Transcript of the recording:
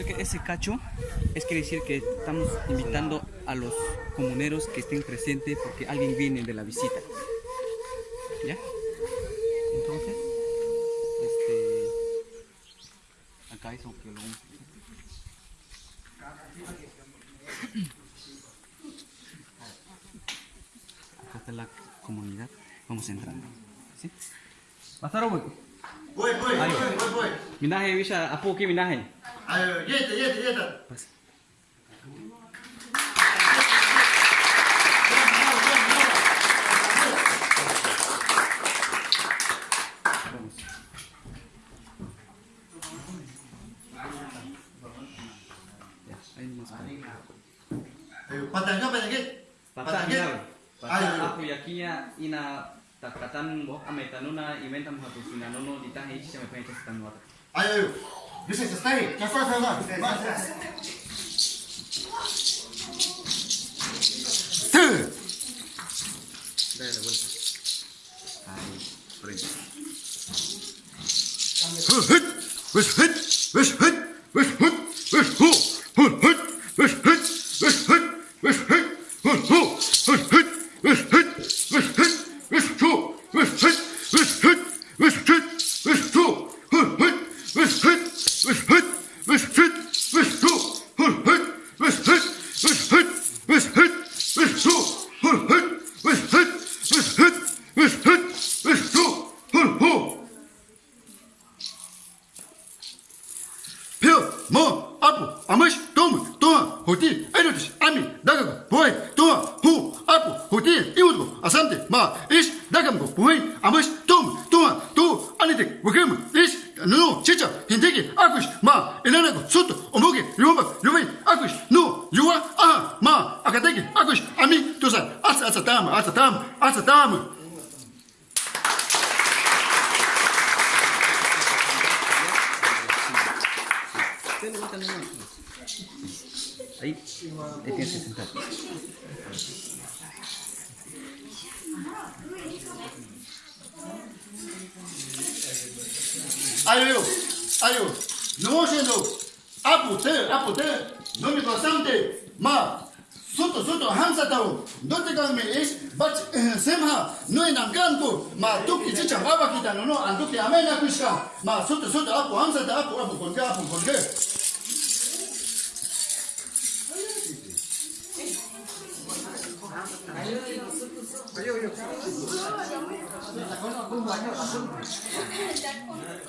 ese cacho es quiere decir que estamos invitando a los comuneros que estén presentes porque alguien viene de la visita. ¿Ya? Entonces, este. Acá es un. Acá está la comunidad. Vamos entrando. ¿Sí? Pasar voy. Voy, voy, voy, voy, voy. Minaje, Villa, apu que minaje. 아유, 얘다, 얘다, 얘다. Pasa. Vamos. Ya, ahí nomás. 아유, 바탕, 바탕, 얘. Patah Patah, ni Ayo. Patah aku yakinya ina takatan boh ametanuna iventam hatu sinanono ditahe ichi me pencha stanwa. 아유, Дыши, останови. Сейчас, стой, стой, стой. Настя. Ты! Дай это больше. Ай, прыгай. Выш, выш, выш, выш, выш, apo, amash, toma, toma, hoti, erotis, ami, dagago, boy, toma, hu, apo, hoti, iudgo, asante, ma, ish, dagamgo, boy, amash, toma, toma, tu, anitek, wakama, ish, no, chicha, hinteki, akush, ma, enanago, soto, omoge, yuma, yumei, akush, no, yua, aha, ma, akateki, akush, ami, tusa, asa, asa, tama, asa, tama, asa, tama. Você levanta Aïe, Aí eu, aí eu, não hoje não. Apote, apote, não me constante, ma, Soto, soto, Hamza taro. Dote kan me es, bach semha, no en ankanko, ma tuki chicha baba kita no no, antuki amena kushka. Ma soto, soto, apu Hamza ta apu, apu konke, apu konke. Ayo, ayo.